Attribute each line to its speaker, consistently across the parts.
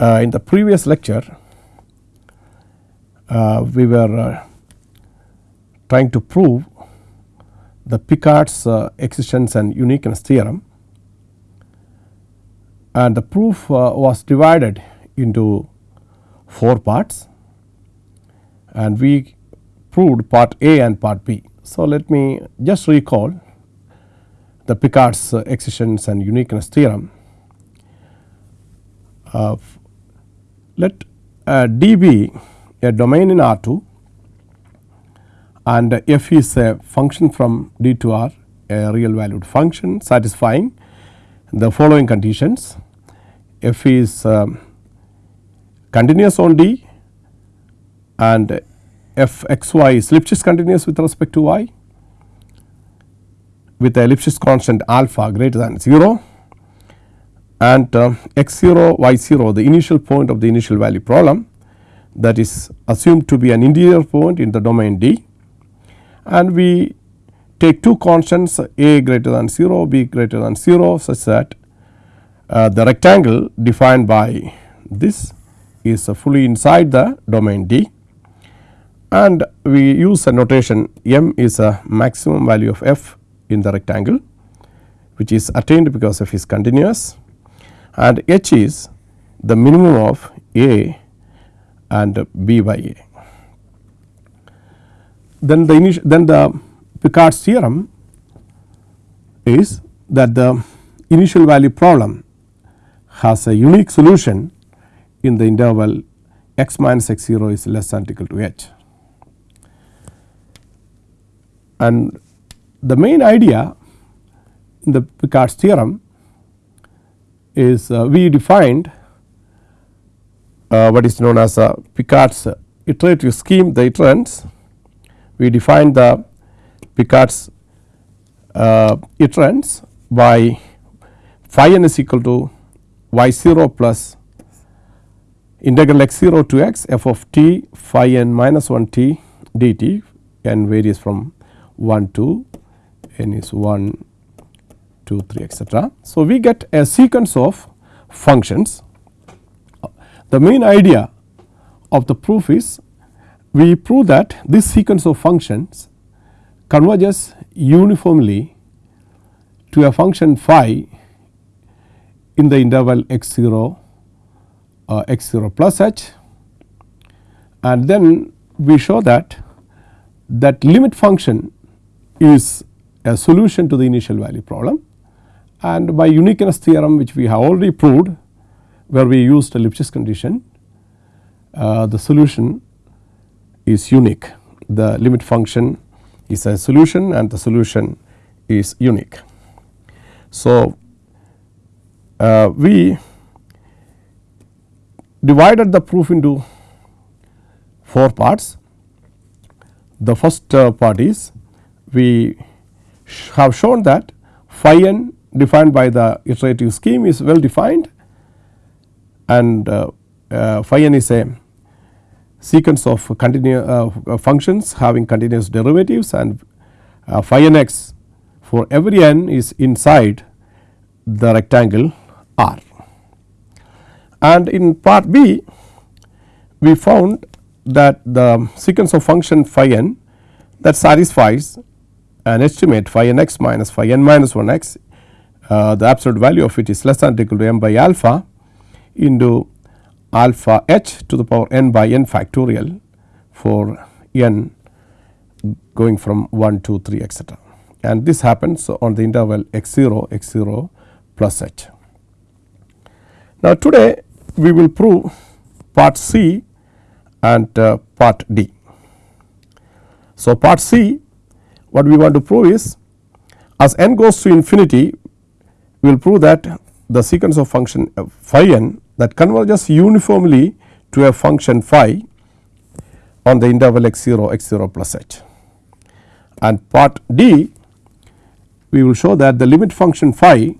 Speaker 1: uh, in the previous lecture uh, we were uh, trying to prove the Picard's uh, existence and uniqueness theorem and the proof uh, was divided into 4 parts and we proved part A and part B. So, let me just recall the Picard's uh, existence and uniqueness theorem. Let uh, D be a domain in R 2 and f is a function from D to R a real valued function satisfying the following conditions. F is um, continuous on D and f x y is Lipschitz continuous with respect to y with a Lipschitz constant alpha greater than 0 and uh, x 0 y 0 the initial point of the initial value problem that is assumed to be an interior point in the domain D. And we take two constants a greater than 0 b greater than 0 such that uh, the rectangle defined by this is uh, fully inside the domain D. And we use a notation m is a maximum value of f in the rectangle which is attained because f is continuous and h is the minimum of a and b by a. Then the initial then the Picard's theorem is that the initial value problem has a unique solution in the interval x minus x 0 is less than equal to h. And the main idea in the Picard's theorem is uh, we defined uh, what is known as a Picard's iterative scheme the iterants we defined the Picard's uh, iterants by phi n is equal to y 0 plus integral x 0 to x f of t phi n minus 1 t dt n varies from 1 to n is 1 2 3 etc. So, we get a sequence of functions. The main idea of the proof is we prove that this sequence of functions converges uniformly to a function phi in the interval x 0 uh, x 0 plus h and then we show that that limit function is a solution to the initial value problem and by uniqueness theorem which we have already proved where we used a Lipschitz condition uh, the solution is unique the limit function is a solution and the solution is unique. So, uh, we divided the proof into 4 parts. The first uh, part is we have shown that phi n defined by the iterative scheme is well defined and uh, uh, phi n is a sequence of continuous uh, functions having continuous derivatives and uh, phi n x for every n is inside the rectangle R. And in part B we found that the sequence of function phi n that satisfies an estimate phi n x minus phi n minus 1 x uh, the absolute value of it is less than or equal to m by alpha into alpha h to the power n by n factorial for n going from 1 to 3 etcetera and this happens on the interval x 0 x 0 plus h. Now, today we will prove part C and uh, part D. So, part C what we want to prove is as n goes to infinity we will prove that the sequence of function uh, phi n that converges uniformly to a function phi on the interval x 0 x 0 plus h. And part D we will show that the limit function phi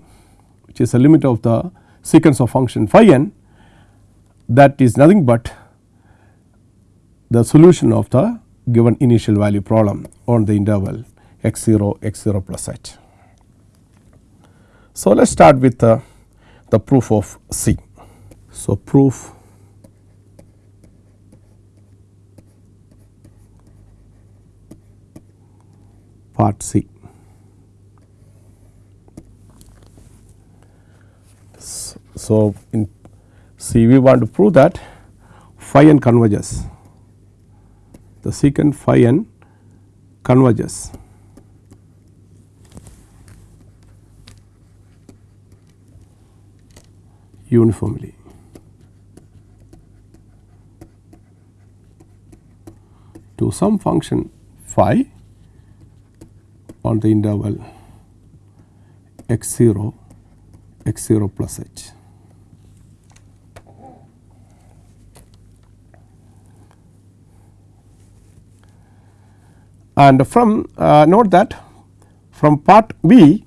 Speaker 1: which is a limit of the sequence of function phi n that is nothing but the solution of the given initial value problem on the interval x 0 x 0 plus h. So, let us start with uh, the proof of C. So, proof part C. So, in C we want to prove that phi n converges the sequence phi n converges uniformly. to some function phi on the interval x 0 x 0 plus h. And from uh, note that from part B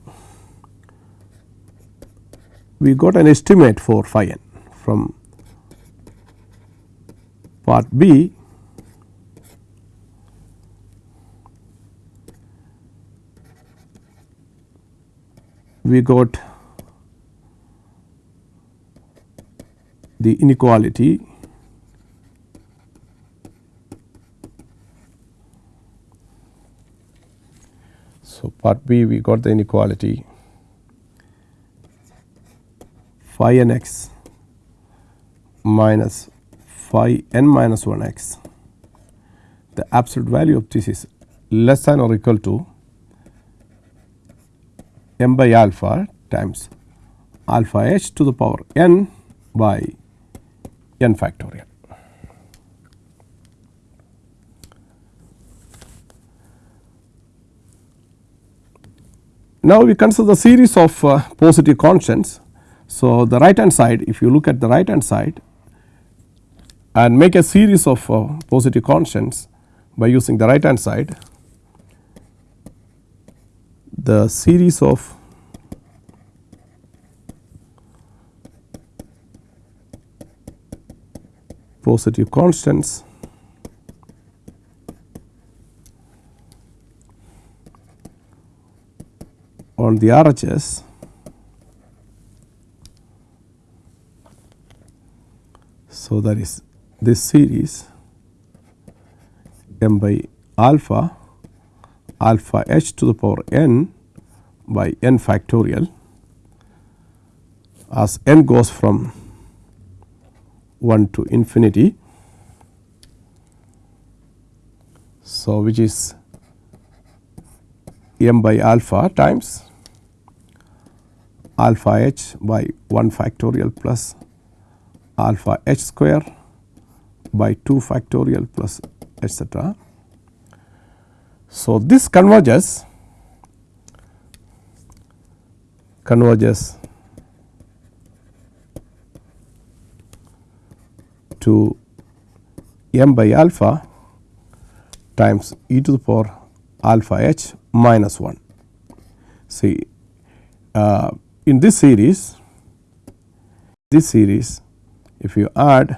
Speaker 1: we got an estimate for phi n from part B. We got the inequality. So, part B we got the inequality phi n x minus phi n minus 1 x. The absolute value of this is less than or equal to m by alpha times alpha h to the power n by n factorial. Now, we consider the series of uh, positive constants. So, the right hand side if you look at the right hand side and make a series of uh, positive constants by using the right hand side the series of positive constants on the RHS So, that is this series m by alpha alpha h to the power n by n factorial as n goes from 1 to infinity. So, which is m by alpha times alpha h by 1 factorial plus alpha h square by 2 factorial plus etcetera. So, this converges converges to m by alpha times e to the power alpha h minus 1. See uh, in this series this series if you add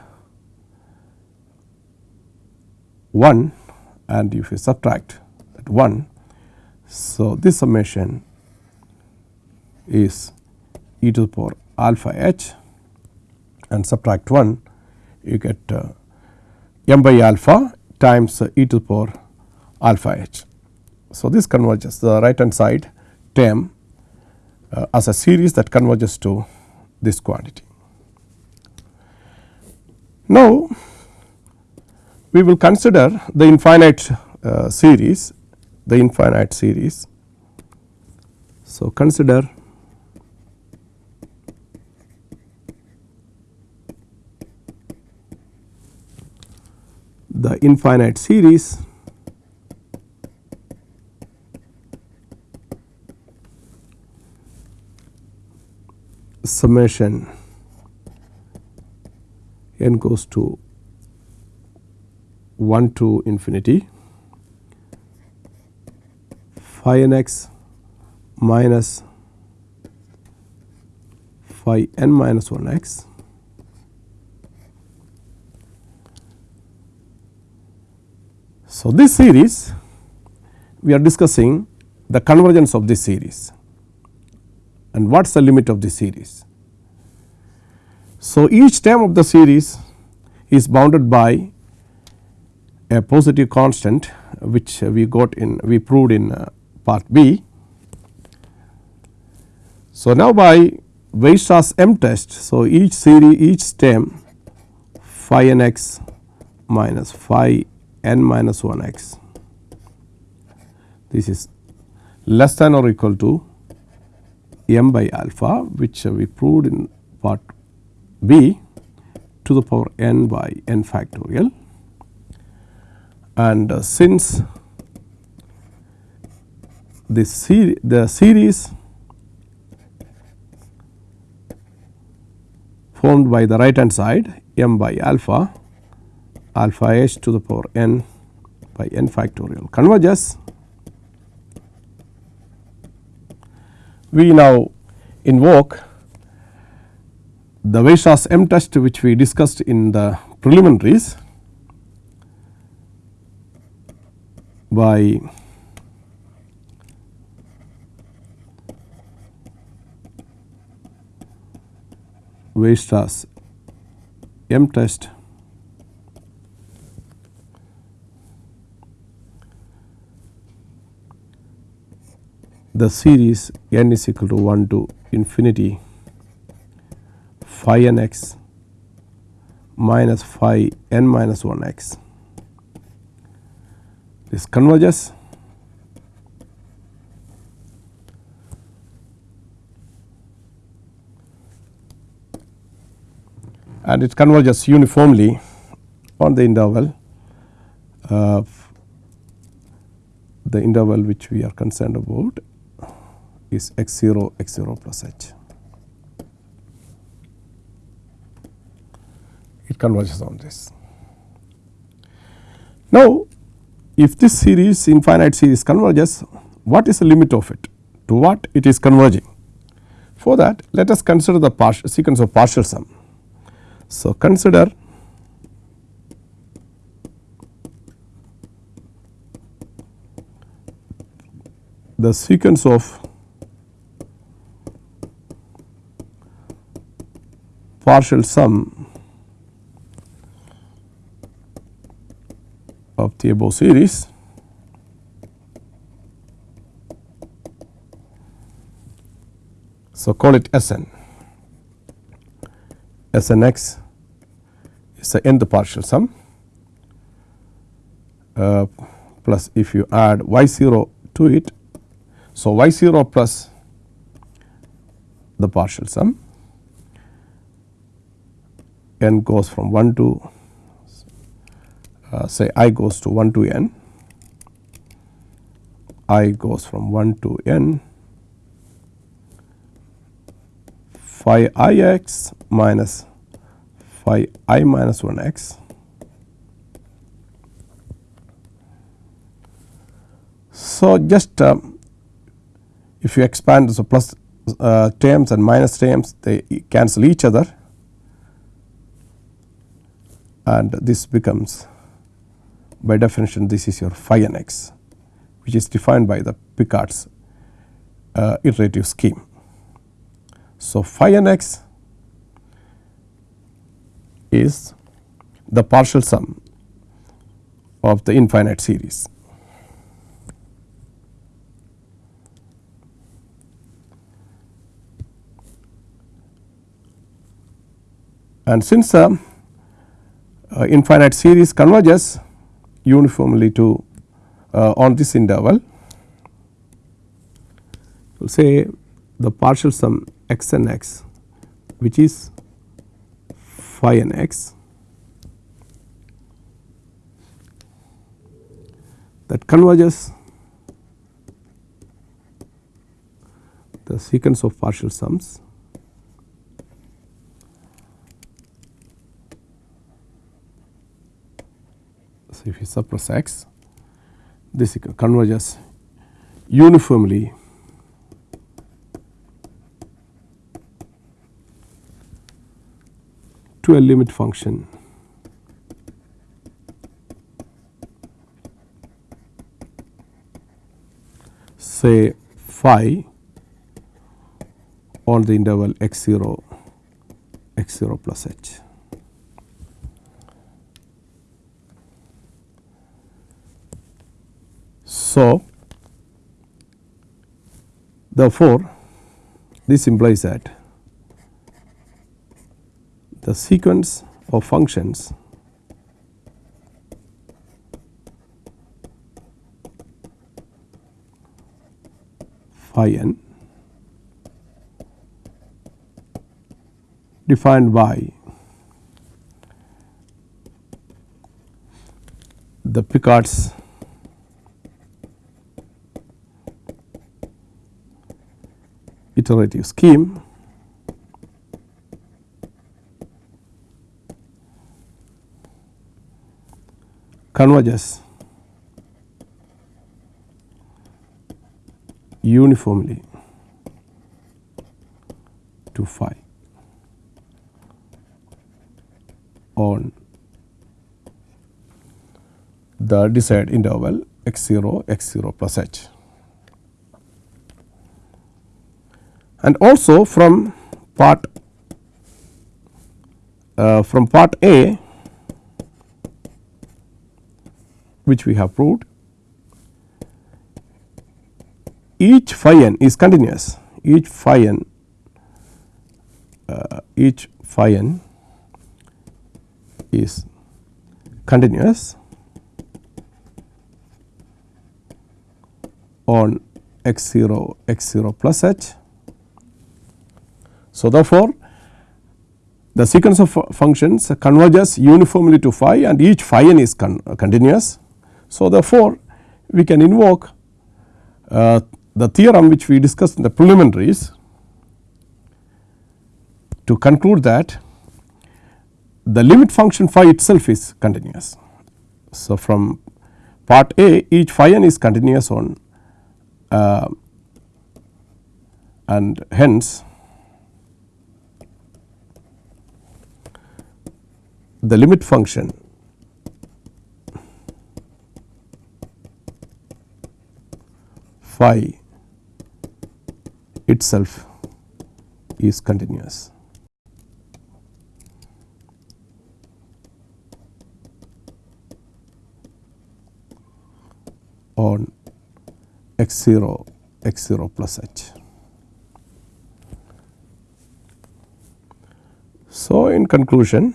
Speaker 1: 1 and if you subtract that 1. So, this summation is e to the power alpha h and subtract 1 you get uh, m by alpha times uh, e to the power alpha h. So, this converges the right hand side term uh, as a series that converges to this quantity. Now, we will consider the infinite uh, series, the infinite series. So, consider the infinite series summation n goes to 1 to infinity phi n x minus phi n minus 1 x So, this series we are discussing the convergence of this series and what is the limit of this series. So, each term of the series is bounded by a positive constant which we got in we proved in uh, part B. So, now by Weierstrass M test. So, each series each term phi n x minus phi n minus 1 x this is less than or equal to m by alpha which we proved in part B to the power n by n factorial. And uh, since the, ser the series formed by the right hand side m by alpha alpha h to the power n by n factorial converges we now invoke the Weierstrass M test which we discussed in the preliminaries by Weierstrass M test the series n is equal to 1 to infinity phi n x minus phi n minus 1 x. This converges and it converges uniformly on the interval of the interval which we are concerned about is x 0 x 0 plus h. Converges on this. Now, if this series infinite series converges, what is the limit of it? To what it is converging? For that, let us consider the partial sequence of partial sum. So, consider the sequence of partial sum above series so call it Sn Snx is the nth partial sum uh, plus if you add y 0 to it. So, y 0 plus the partial sum n goes from 1 to uh, say i goes to 1 to n, i goes from 1 to n. Phi i x minus phi i minus 1 x. So, just uh, if you expand so plus uh, terms and minus terms they cancel each other. And this becomes by definition this is your phi n x which is defined by the Picard's uh, iterative scheme. So, phi n x is the partial sum of the infinite series. And since uh, uh, infinite series converges uniformly to uh, on this interval, say the partial sum x n x which is phi n x. That converges the sequence of partial sums If x this converges uniformly to a limit function say phi on the interval x 0 x 0 plus h. So, therefore, this implies that the sequence of functions phi n defined by the Picard's iterative scheme. Converges. Uniformly. To phi. On. The desired interval x 0 x 0 plus h. And also from part uh, from part A which we have proved each phi n is continuous each phi n uh, each phi n is continuous on x 0 x 0 plus h. So, therefore, the sequence of functions converges uniformly to phi and each phi n is con continuous. So, therefore, we can invoke uh, the theorem which we discussed in the preliminaries to conclude that the limit function phi itself is continuous. So, from part A each phi n is continuous on uh, and hence the limit function phi itself is continuous. on x 0 x 0 plus h. So, in conclusion,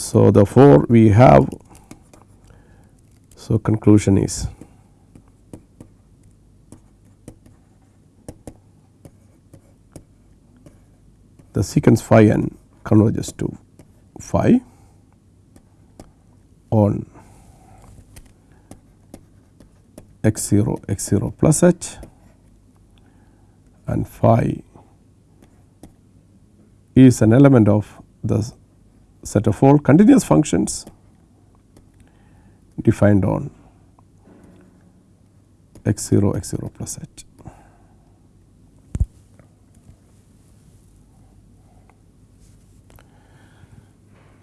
Speaker 1: so therefore, we have so conclusion is the sequence phi n converges to phi on x 0 x 0 plus h and phi is an element of the set of all continuous functions defined on x 0 x 0 plus h.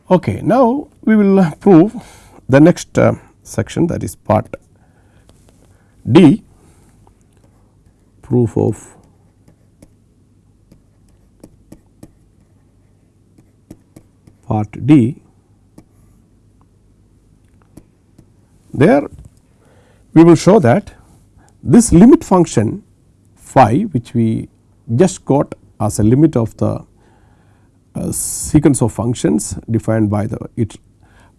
Speaker 1: Okay, now we will prove the next uh, section that is part D proof of part D there we will show that this limit function phi which we just got as a limit of the uh, sequence of functions defined by the it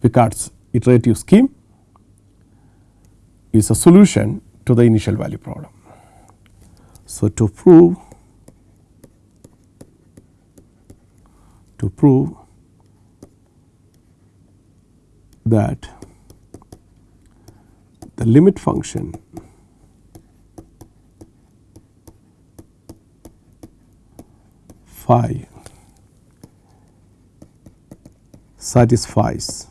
Speaker 1: Picard's iterative scheme is a solution to the initial value problem. So, to prove to prove that the limit function phi satisfies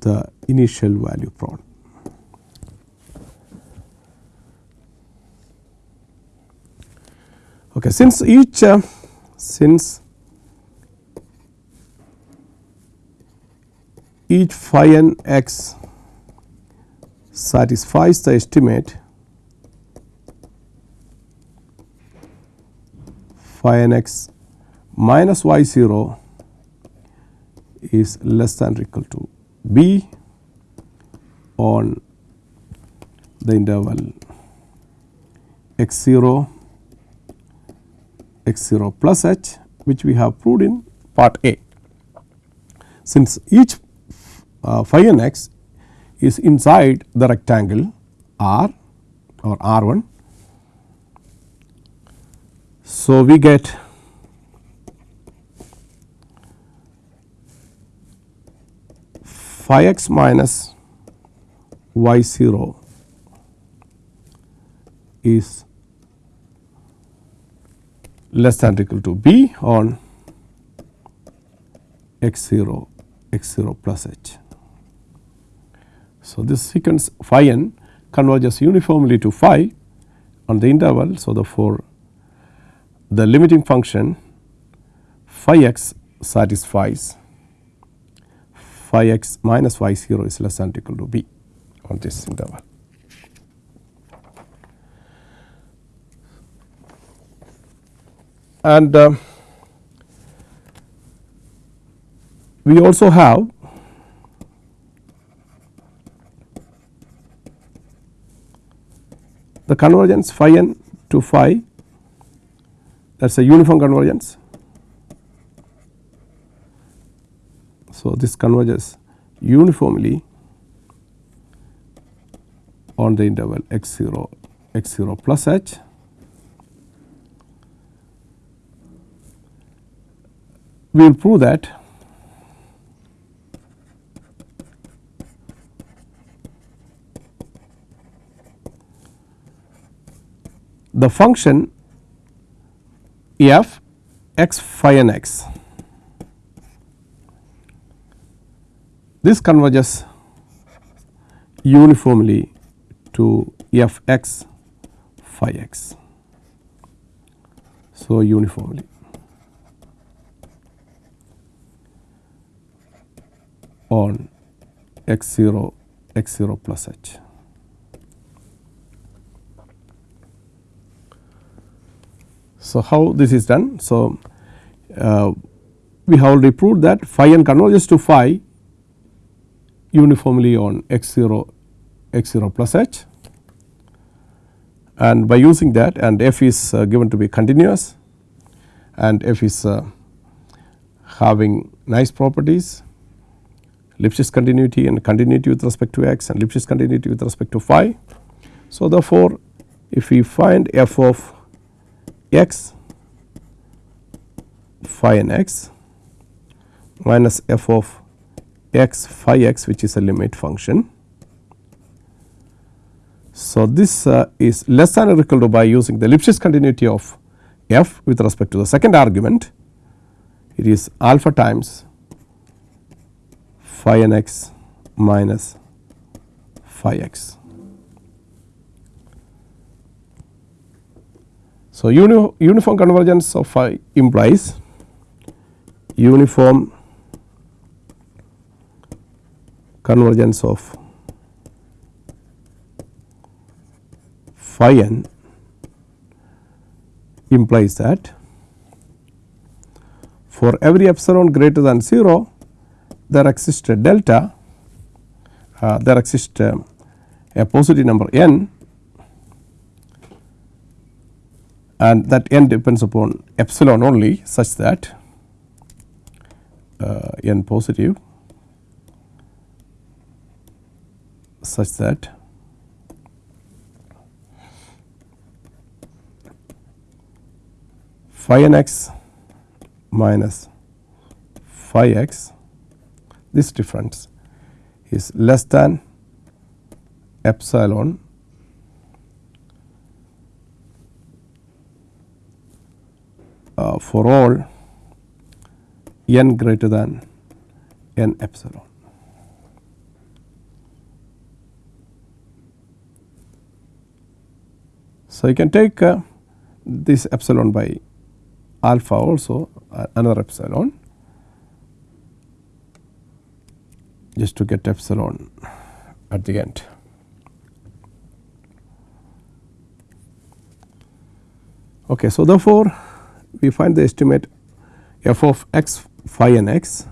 Speaker 1: the initial value problem. Okay, since each uh, since each phi n x satisfies the estimate phi n x minus y 0 is less than or equal to b on the interval x 0 x 0 plus h which we have proved in part A. Since each uh, phi n x is inside the rectangle R or R 1. So, we get phi x minus y 0 is less than or equal to b on x 0 x 0 plus h. So, this sequence phi n converges uniformly to phi on the interval. So, the therefore, the limiting function phi x satisfies phi x minus y 0 is less than or equal to b on this interval. And uh, we also have the convergence phi n to phi that is a uniform convergence. So, this converges uniformly on the interval x 0 x 0 plus h we will prove that the function f x phi n x this converges uniformly to f x phi x. So, uniformly on x 0 x 0 plus h. So, how this is done? So, uh, we have already proved that phi n converges to phi uniformly on x 0 x 0 plus h and by using that and f is uh, given to be continuous and f is uh, having nice properties Lipschitz continuity and continuity with respect to x and Lipschitz continuity with respect to phi. So, therefore, if we find f of x phi n x minus f of x phi x which is a limit function. So, this uh, is less than or equal to by using the Lipschitz continuity of f with respect to the second argument it is alpha times phi n x minus phi x. So, uni uniform convergence of phi implies uniform convergence of phi n implies that for every epsilon greater than 0 there exists a delta uh, there exists a, a positive number n and that n depends upon epsilon only such that uh, n positive such that phi n x minus phi x this difference is less than epsilon uh, for all n greater than n epsilon. So, you can take uh, this epsilon by alpha also uh, another epsilon just to get epsilon at the end. Okay, so therefore, we find the estimate f of x phi n x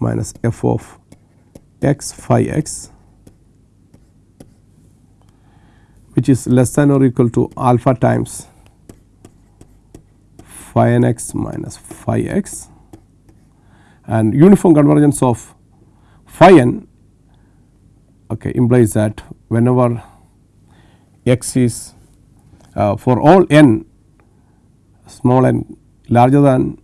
Speaker 1: minus f of x phi x which is less than or equal to alpha times phi n x minus phi x. And uniform convergence of phi n okay, implies that whenever x is uh, for all n small n larger than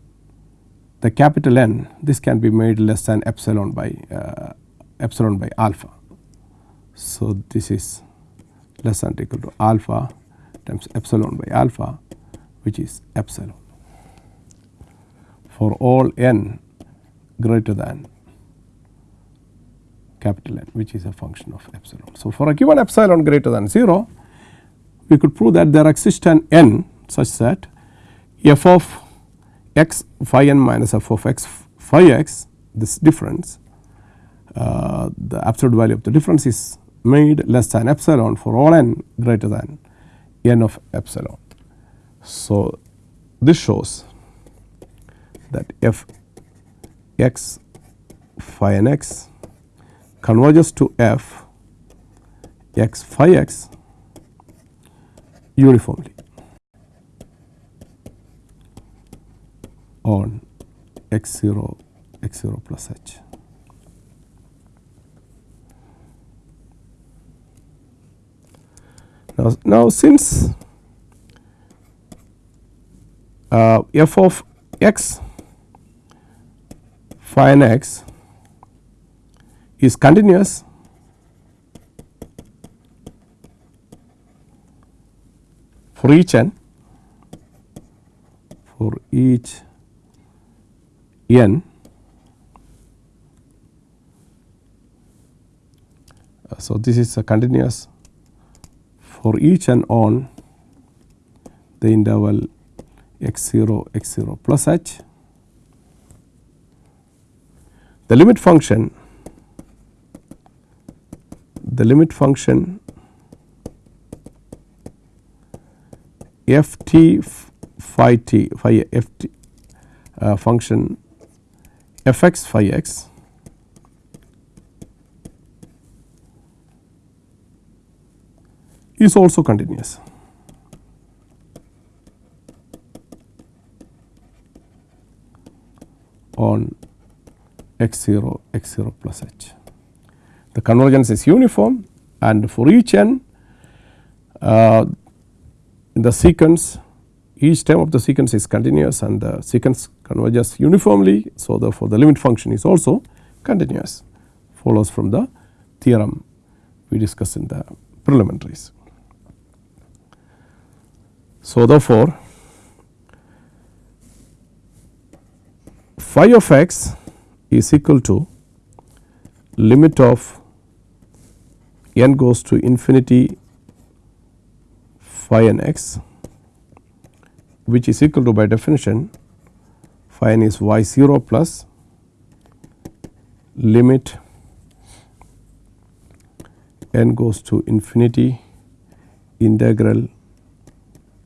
Speaker 1: the capital N this can be made less than epsilon by uh, epsilon by alpha. So, this is less than or equal to alpha times epsilon by alpha which is epsilon for all n greater than capital N which is a function of epsilon. So, for a given epsilon greater than 0 we could prove that there exists an n such that f of x phi n minus f of x phi x this difference uh, the absolute value of the difference is made less than epsilon for all n greater than n of epsilon. So, this shows that f x phi n x converges to f x phi x uniformly on x 0 x 0 plus h. Now, now since uh, f of x phi x is continuous for each n for each n uh, so this is a continuous. For each and on the interval x 0 x 0 plus h. The limit function the limit function f t phi t phi f t uh, function f x phi x is also continuous. on x 0 x 0 plus h. The convergence is uniform and for each n uh, the sequence each term of the sequence is continuous and the sequence converges uniformly. So, therefore, the limit function is also continuous follows from the theorem we discussed in the preliminaries. So, therefore, phi of x is equal to limit of n goes to infinity phi n x which is equal to by definition phi n is y 0 plus limit n goes to infinity integral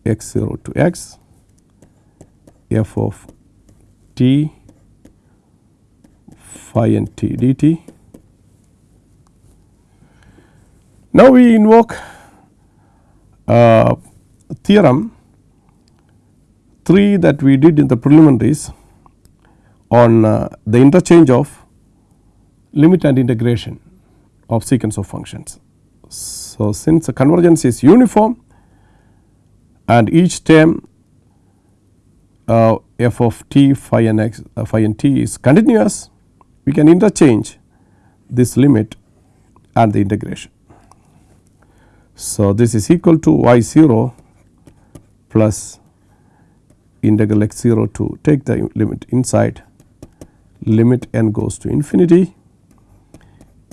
Speaker 1: x 0 to x f of t phi n t dt. Now, we invoke uh, theorem 3 that we did in the preliminaries on uh, the interchange of limit and integration of sequence of functions. So, since the convergence is uniform and each term uh, f of t phi n x uh, phi n t is continuous we can interchange this limit and the integration. So, this is equal to y 0 plus integral x 0 to take the limit inside limit n goes to infinity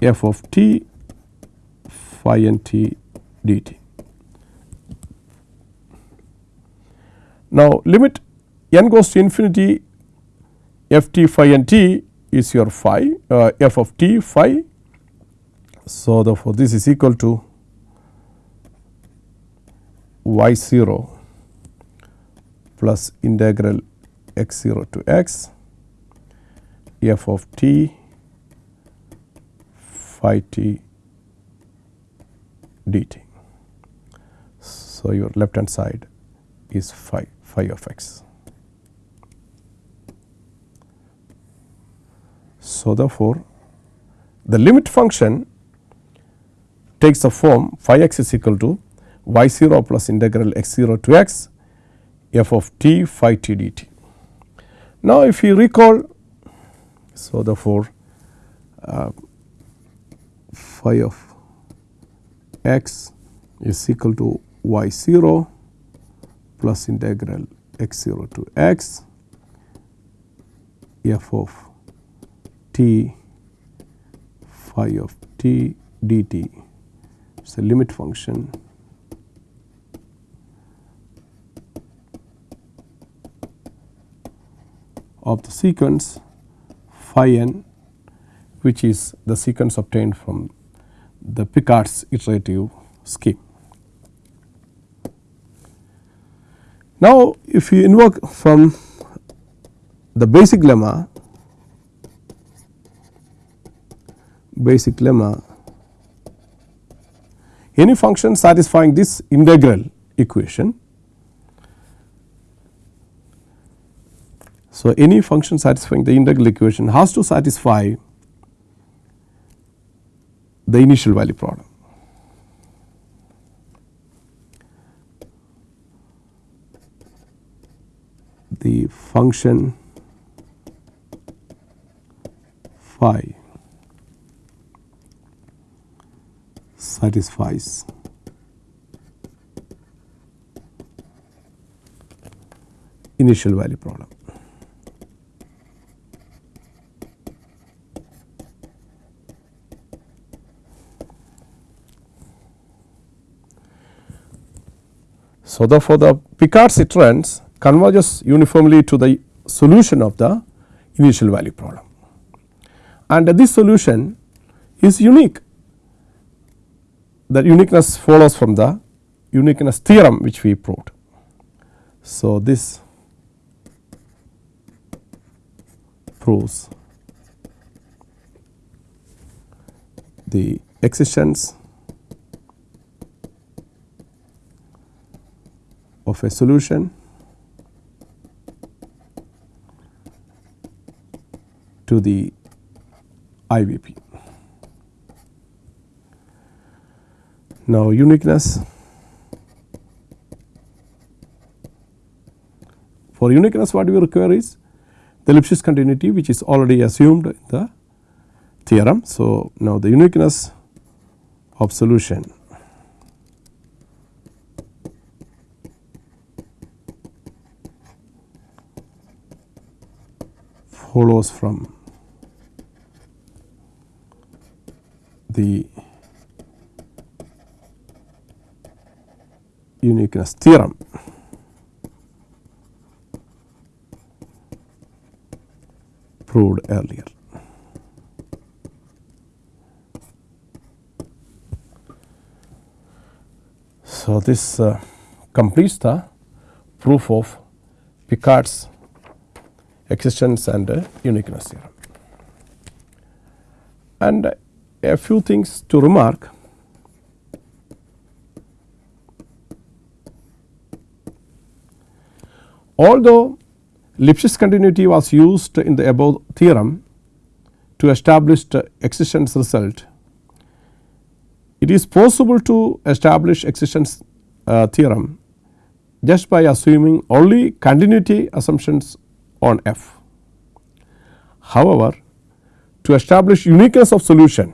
Speaker 1: f of t phi n t dt. Now, limit n goes to infinity f t phi n t is your phi uh, f of t phi. So, therefore, this is equal to y 0 plus integral x 0 to x f of t phi t dt. So, your left hand side is phi phi of x. So, therefore, the limit function takes the form phi x is equal to y 0 plus integral x 0 to x f of t phi t dt. Now, if you recall, so therefore, uh, phi of x is equal to y 0 plus integral x 0 to x f of t phi of t dt. It is a limit function of the sequence phi n which is the sequence obtained from the Picard's iterative scheme. Now, if you invoke from the basic lemma, basic lemma, any function satisfying this integral equation. So, any function satisfying the integral equation has to satisfy the initial value problem. the function phi satisfies initial value problem. So, therefore, the Picard's iterants converges uniformly to the solution of the initial value problem. And this solution is unique. The uniqueness follows from the uniqueness theorem which we proved. So, this proves the existence of a solution to the IVP. Now, uniqueness for uniqueness what we require is the Lipschitz continuity which is already assumed in the theorem. So, now the uniqueness of solution follows from the uniqueness theorem. proved earlier. So, this uh, completes the proof of Picard's existence and uh, uniqueness theorem. And a few things to remark. Although Lipschitz continuity was used in the above theorem to establish the existence result, it is possible to establish existence uh, theorem just by assuming only continuity assumptions on f. However, to establish uniqueness of solution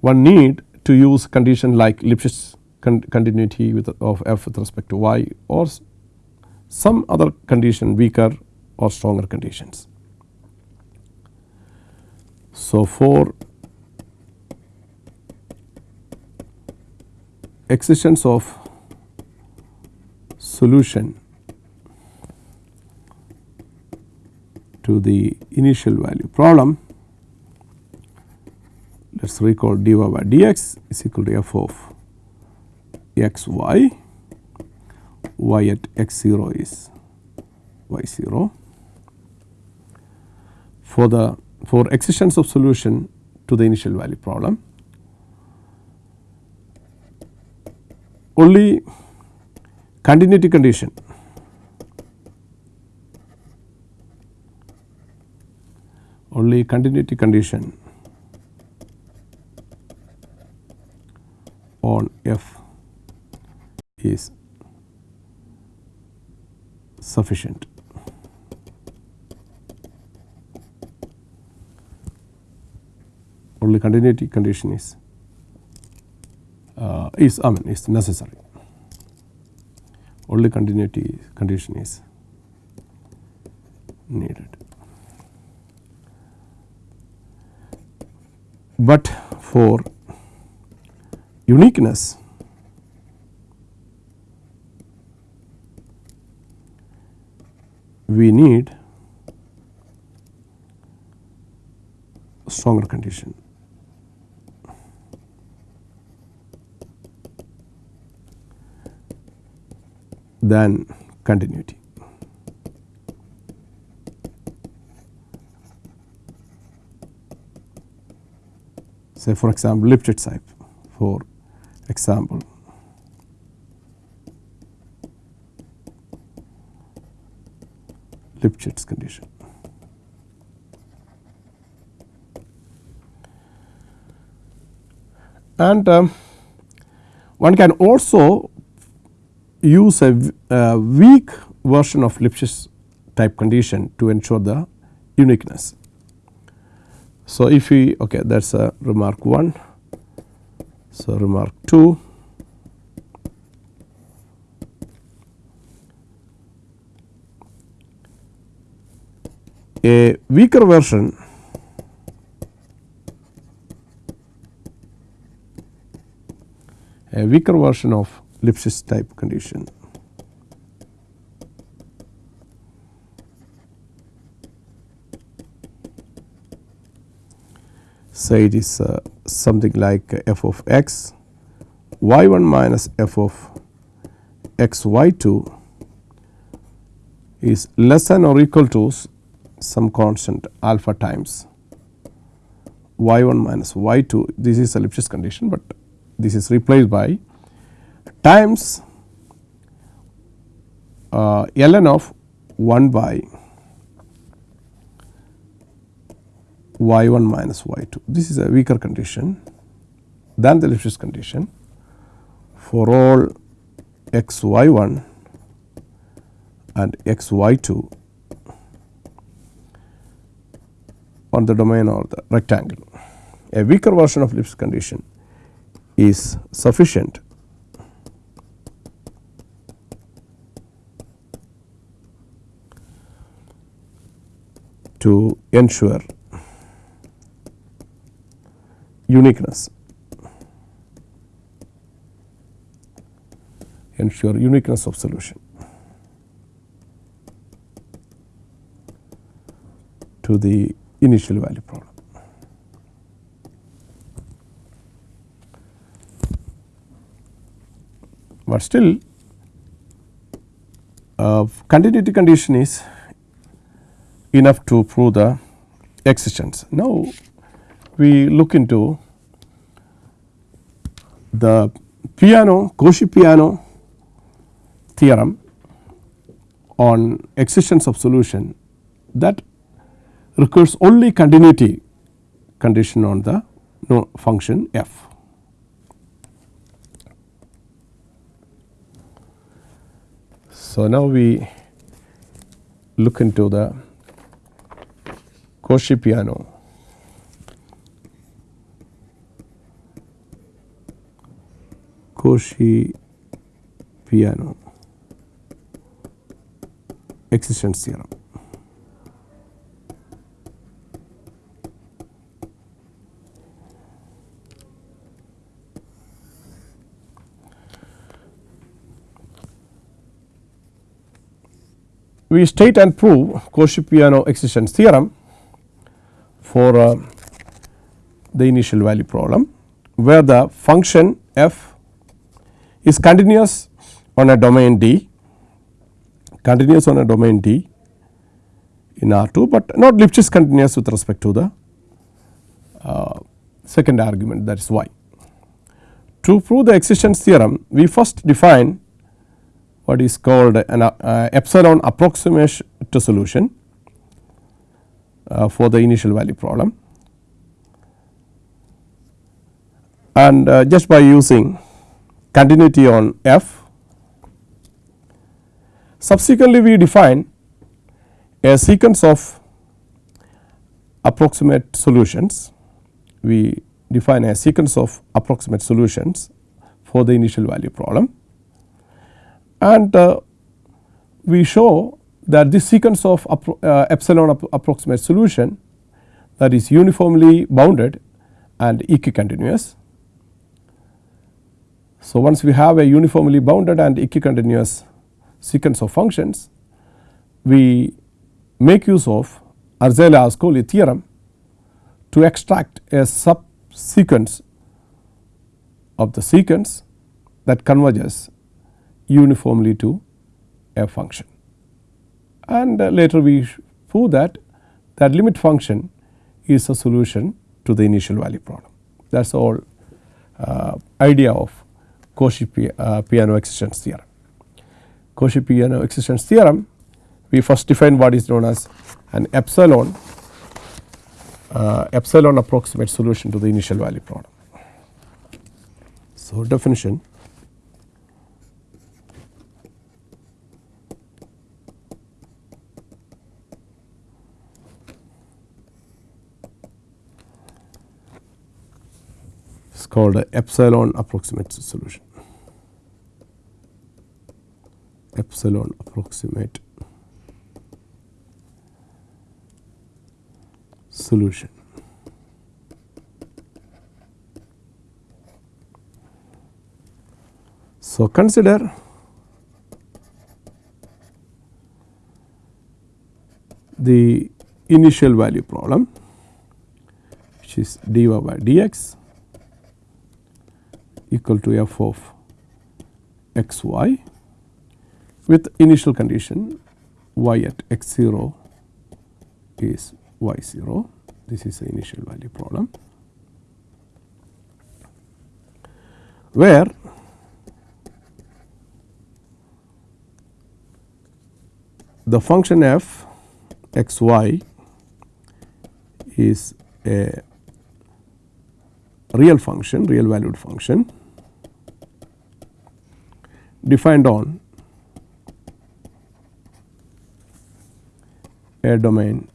Speaker 1: one need to use condition like Lipschitz con continuity with of f with respect to y or some other condition weaker or stronger conditions. So, for existence of solution to the initial value problem let us recall dy by dx is equal to f of x y y at x 0 is y 0. For the for existence of solution to the initial value problem only continuity condition only continuity condition on f is sufficient. Only continuity condition is uh, is I mean is necessary. Only continuity condition is needed. But for uniqueness we need stronger condition. than continuity. Say for example, Lipschitz type for example. Lipschitz condition. And um, one can also use a, a weak version of Lipschitz type condition to ensure the uniqueness. So, if we okay that is a remark 1. So, remark 2 a weaker version a weaker version of Lipschitz type condition. Say it is uh, something like f of x y 1 minus f of x y 2 is less than or equal to some constant alpha times y 1 minus y 2 this is a Lipschitz condition, but this is replaced by times uh, ln of 1 by y 1 minus y 2. This is a weaker condition than the Lipschitz condition for all x y 1 and x y 2 on the domain or the rectangle. A weaker version of Lipschitz condition is sufficient to ensure uniqueness ensure uniqueness of solution to the initial value problem. But still uh, continuity condition is enough to prove the existence. Now, we look into the Peano Cauchy Peano theorem on existence of solution that requires only continuity condition on the no function f. So, now we look into the Cauchy-Peano. Cauchy-Peano existence theorem. we state and prove Cauchy-Peano existence theorem for uh, the initial value problem, where the function f is continuous on a domain D continuous on a domain D in R 2, but not Lipschitz continuous with respect to the uh, second argument that is y. To prove the existence theorem we first define what is called an uh, epsilon approximation to solution uh, for the initial value problem. And uh, just by using continuity on f subsequently we define a sequence of approximate solutions we define a sequence of approximate solutions for the initial value problem and uh, we show that this sequence of uh, epsilon approximate solution that is uniformly bounded and equicontinuous. So, once we have a uniformly bounded and equicontinuous sequence of functions, we make use of Arzela-Ascoli theorem to extract a subsequence of the sequence that converges uniformly to a function. And uh, later we prove that that limit function is a solution to the initial value problem. That is all uh, idea of Cauchy-Peano uh, existence theorem. Cauchy-Peano existence theorem we first define what is known as an epsilon uh, epsilon approximate solution to the initial value problem. So, definition called epsilon approximate solution epsilon approximate solution. So, consider the initial value problem which is dy by dx equal to f of x y with initial condition y at x 0 is y 0 this is the initial value problem. Where the function f x y is a real function real valued function defined on a domain.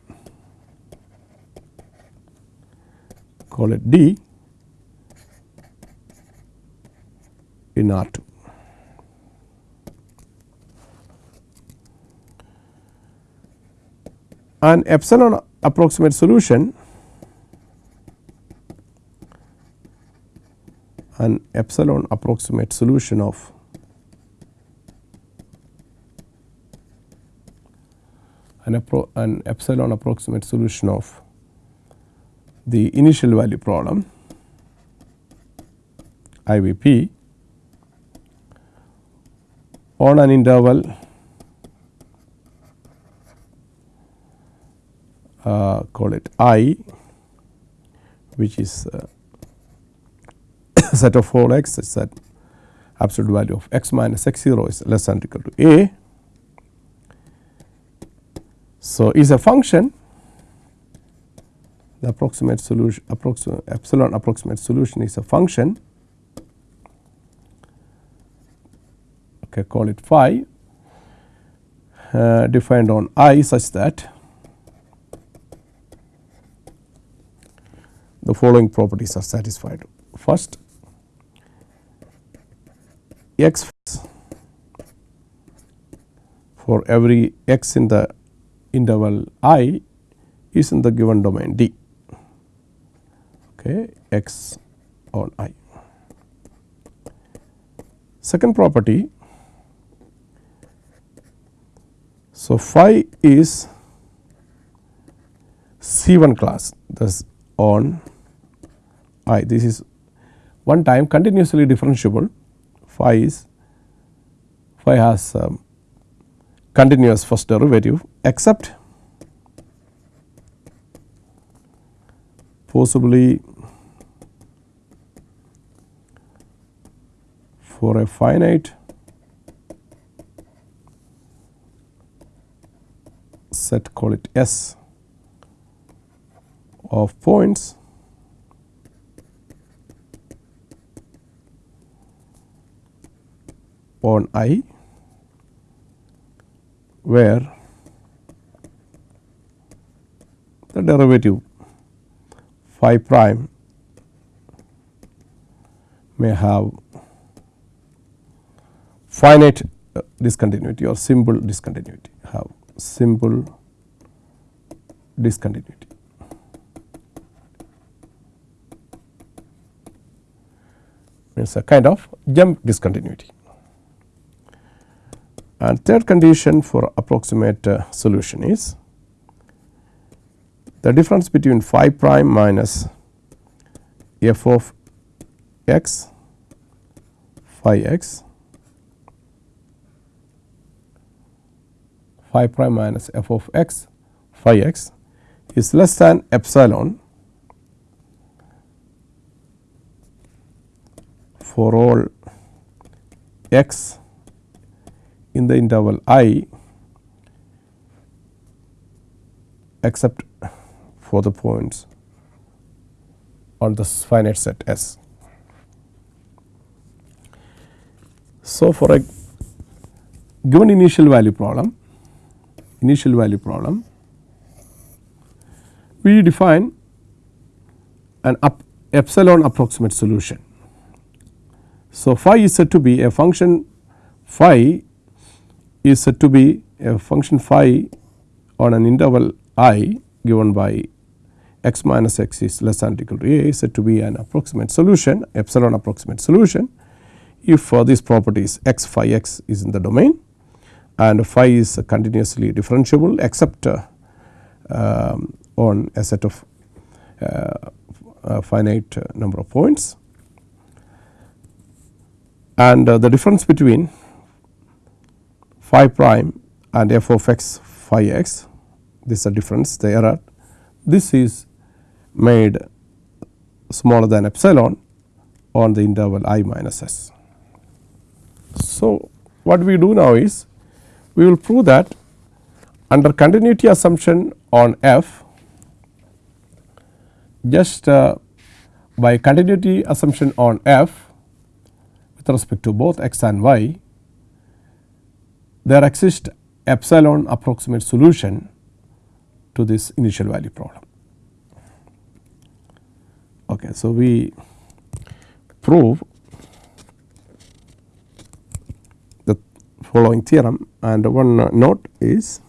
Speaker 1: Call it D. In R 2. An epsilon approximate solution. An epsilon approximate solution of an, an epsilon approximate solution of the initial value problem IVP on an interval uh, call it I which is uh, set of 4 x such that absolute value of x minus x 0 is less than or equal to a. So, is a function the approximate solution approximate epsilon approximate solution is a function okay call it phi uh, defined on i such that the following properties are satisfied. First x for every x in the interval i is in the given domain D. Okay, x on i. Second property, so phi is C 1 class thus on i. This is one time continuously differentiable. Phi is phi has um, continuous first derivative except possibly for a finite set call it S of points on i where the derivative phi prime may have finite uh, discontinuity or simple discontinuity have simple discontinuity. means a kind of jump discontinuity. And third condition for approximate uh, solution is the difference between phi prime minus f of x phi x phi prime minus f of x phi x is less than epsilon for all x in the interval i except for the points on the finite set S. So, for a given initial value problem, initial value problem, we define an up epsilon approximate solution. So, phi is said to be a function phi is said to be a function phi on an interval i given by x minus x is less than or equal to a is said to be an approximate solution epsilon approximate solution if uh, these properties x phi x is in the domain and phi is continuously differentiable except uh, um, on a set of uh, finite number of points. And uh, the difference between phi prime and f of x phi x this is a difference the error this is made smaller than epsilon on the interval i minus s. So, what we do now is we will prove that under continuity assumption on f just uh, by continuity assumption on f with respect to both x and y there exists epsilon approximate solution to this initial value problem. Okay, so, we prove the following theorem and one note is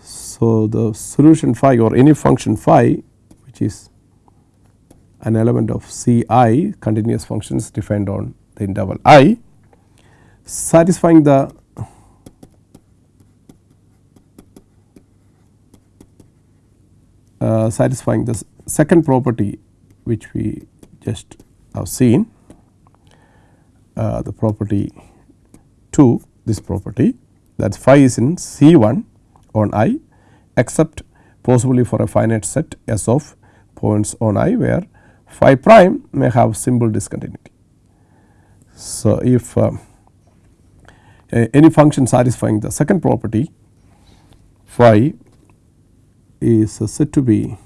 Speaker 1: so the solution phi or any function phi which is an element of C i continuous functions defined on the interval i satisfying the uh, satisfying the second property which we just have seen uh, the property 2 this property that phi is in C 1 on i except possibly for a finite set S of points on i where phi prime may have simple discontinuity. So, if uh, any function satisfying the second property phi is said to be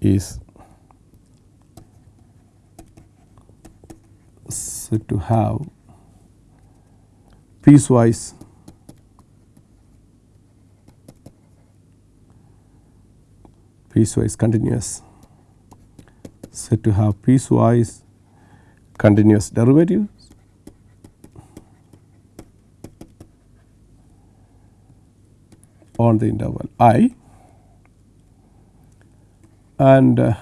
Speaker 1: is said to have piecewise piecewise continuous said to have piecewise continuous derivatives. On the interval i and uh,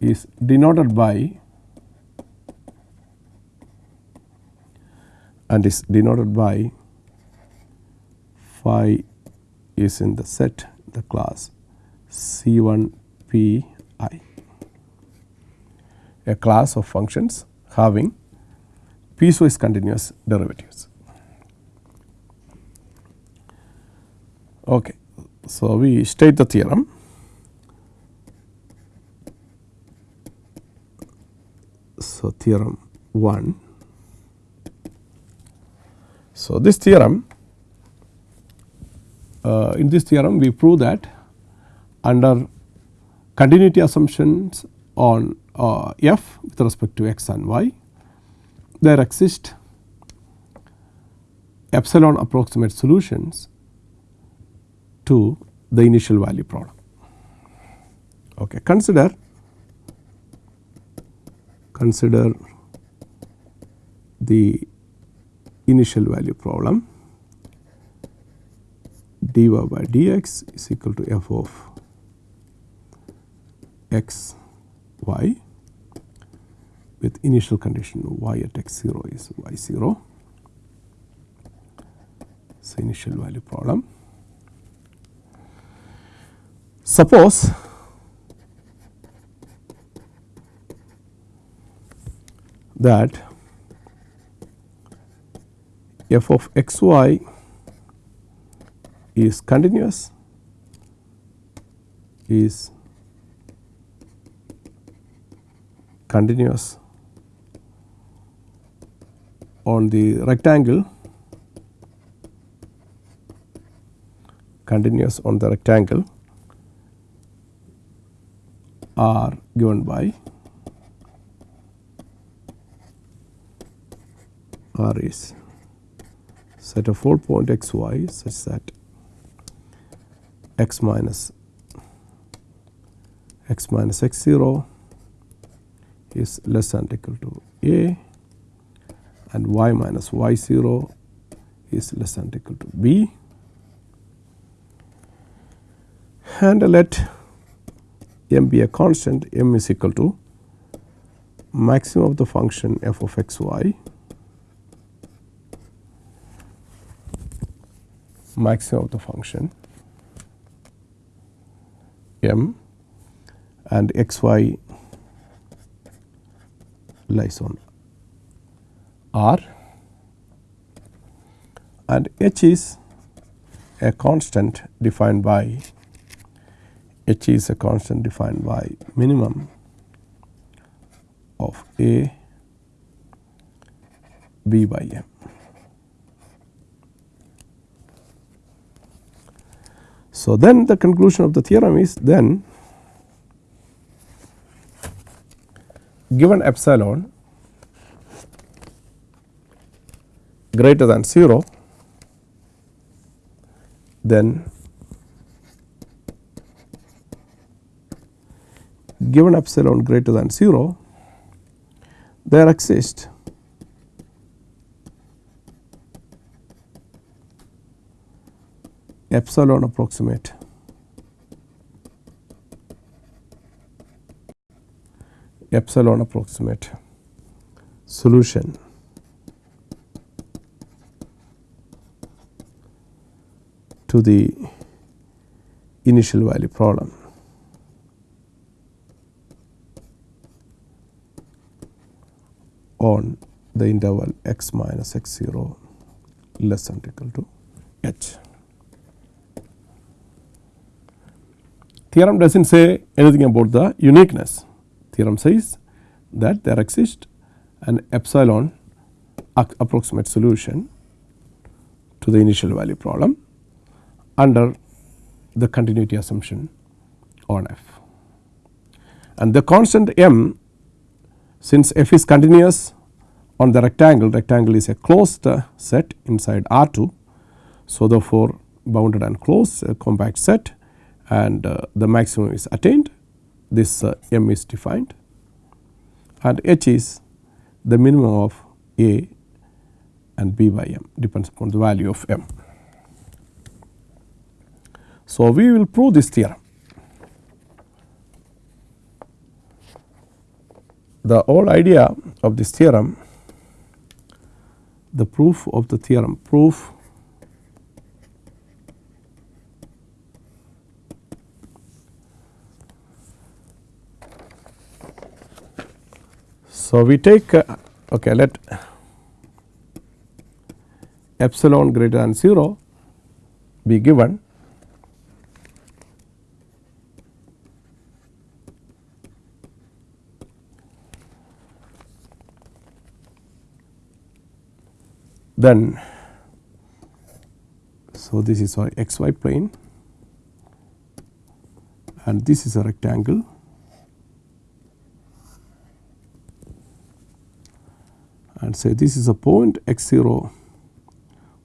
Speaker 1: is denoted by and is denoted by phi is in the set the class C 1 p i a class of functions having piecewise continuous derivatives. Okay. So, we state the theorem. So, theorem 1. So, this theorem uh, in this theorem we prove that under continuity assumptions on uh, f with respect to x and y there exist epsilon approximate solutions to the initial value problem. Okay. Consider consider the initial value problem dy by dx is equal to f of x y with initial condition y at x 0 is y 0. So, initial value problem. Suppose that f of x y is continuous is continuous on the rectangle. Continuous on the rectangle. Are given by R is set of 4 point x y such that x minus x minus x 0 is less than equal to a and y minus y 0 is less than equal to b. And let m be a constant m is equal to maximum of the function f of x y. Maximum of the function m. And x y lies on R and H is a constant defined by H is a constant defined by minimum of A B by M. So, then the conclusion of the theorem is then given epsilon greater than 0 then given epsilon greater than 0 there exists epsilon approximate epsilon approximate solution to the initial value problem. on the interval x minus x 0 less than or equal to h. Theorem does not say anything about the uniqueness. Theorem says that there exists an epsilon approximate solution to the initial value problem under the continuity assumption on f. And the constant m since f is continuous on the rectangle, rectangle is a closed set inside R 2. So, therefore, bounded and closed compact set and uh, the maximum is attained this uh, m is defined and h is the minimum of a and b by m depends upon the value of m. So, we will prove this theorem. The whole idea of this theorem, the proof of the theorem proof So, we take uh, okay let epsilon greater than 0 be given then so this is our xy plane and this is a rectangle. And say this is a point x 0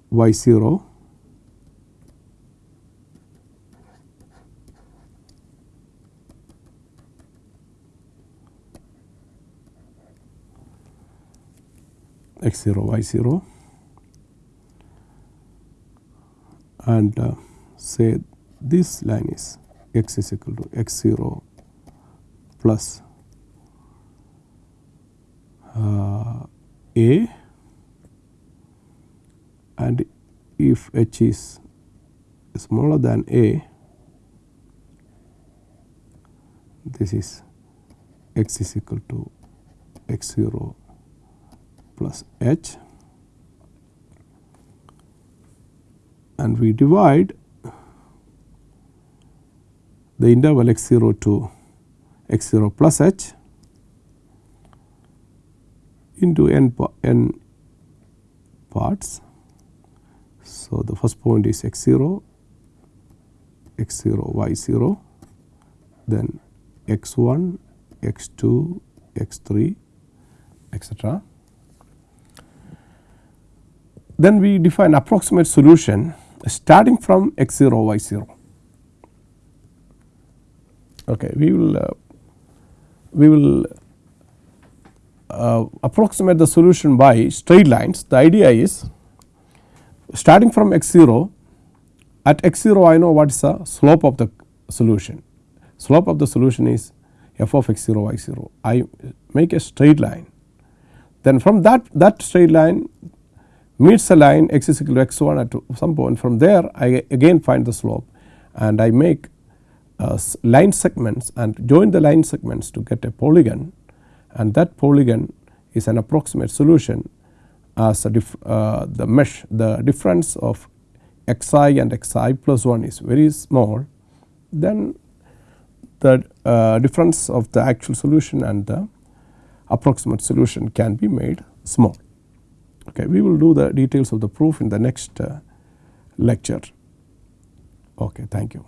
Speaker 1: y 0 x 0 y 0 and uh, say this line is x is equal to x 0 plus uh, a and if h is smaller than a this is x is equal to x 0 plus h and we divide the interval x 0 to x 0 plus h into n, n parts. So, the first point is x 0, x 0, y 0, then x 1, x 2, x 3 etc. Then we define approximate solution starting from x 0 y 0. Okay, we will uh, we will uh, approximate the solution by straight lines. The idea is starting from x 0 at x 0 I know what is the slope of the solution. Slope of the solution is f of x 0 y 0. I make a straight line. Then from that that straight line meets the line x is equal to x 1 at some point. From there I again find the slope and I make uh, line segments and join the line segments to get a polygon. And that polygon is an approximate solution as uh, the mesh the difference of xi and xi plus 1 is very small. Then the uh, difference of the actual solution and the approximate solution can be made small. Okay, we will do the details of the proof in the next uh, lecture. Okay, thank you.